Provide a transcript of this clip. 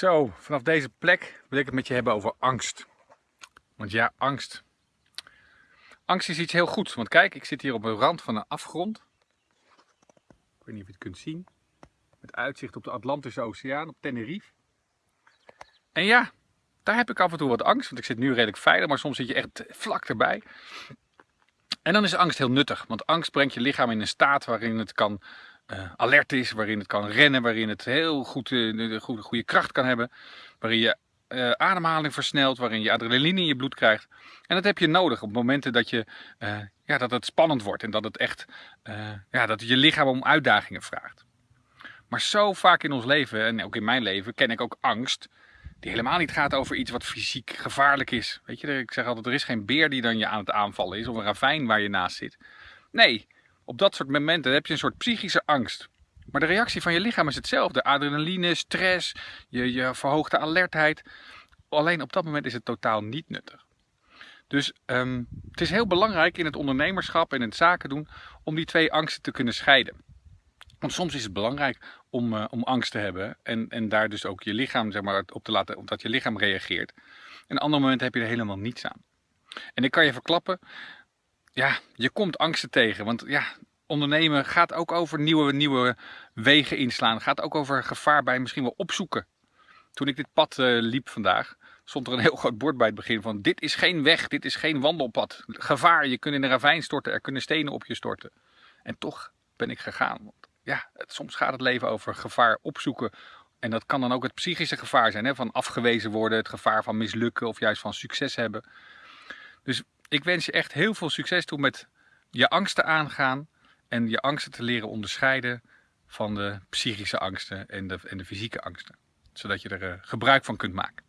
Zo, vanaf deze plek wil ik het met je hebben over angst. Want ja, angst. Angst is iets heel goeds. Want kijk, ik zit hier op een rand van een afgrond. Ik weet niet of je het kunt zien. Met uitzicht op de Atlantische Oceaan, op Tenerife. En ja, daar heb ik af en toe wat angst. Want ik zit nu redelijk veilig, maar soms zit je echt vlak erbij. En dan is angst heel nuttig. Want angst brengt je lichaam in een staat waarin het kan uh, alert is, waarin het kan rennen, waarin het heel goed uh, de goede, goede kracht kan hebben, waarin je uh, ademhaling versnelt, waarin je adrenaline in je bloed krijgt. En dat heb je nodig op momenten dat, je, ja, dat het spannend wordt en dat het echt ja, dat je lichaam om uitdagingen vraagt. Maar zo vaak in ons leven, en ook in mijn leven, ken ik ook angst die helemaal niet gaat over iets wat fysiek gevaarlijk is. Weet je, ik zeg altijd, er is geen beer die dan je aan het aanvallen is of een ravijn waar je naast zit. Nee, op dat soort momenten heb je een soort psychische angst. Maar de reactie van je lichaam is hetzelfde. Adrenaline, stress, je, je verhoogde alertheid. Alleen op dat moment is het totaal niet nuttig. Dus um, het is heel belangrijk in het ondernemerschap en in het zaken doen om die twee angsten te kunnen scheiden. Want soms is het belangrijk om, uh, om angst te hebben en, en daar dus ook je lichaam zeg maar, op te laten, omdat je lichaam reageert. En een ander moment heb je er helemaal niets aan. En ik kan je verklappen, ja, je komt angsten tegen. Want ja, ondernemen gaat ook over nieuwe, nieuwe wegen inslaan. Gaat ook over gevaar bij misschien wel opzoeken. Toen ik dit pad uh, liep vandaag, stond er een heel groot bord bij het begin van dit is geen weg, dit is geen wandelpad. Gevaar, je kunt in een ravijn storten, er kunnen stenen op je storten. En toch ben ik gegaan. Want ja, soms gaat het leven over gevaar opzoeken. En dat kan dan ook het psychische gevaar zijn, hè? van afgewezen worden, het gevaar van mislukken of juist van succes hebben. Dus ik wens je echt heel veel succes toe met je angsten aangaan en je angsten te leren onderscheiden van de psychische angsten en de, en de fysieke angsten. Zodat je er uh, gebruik van kunt maken.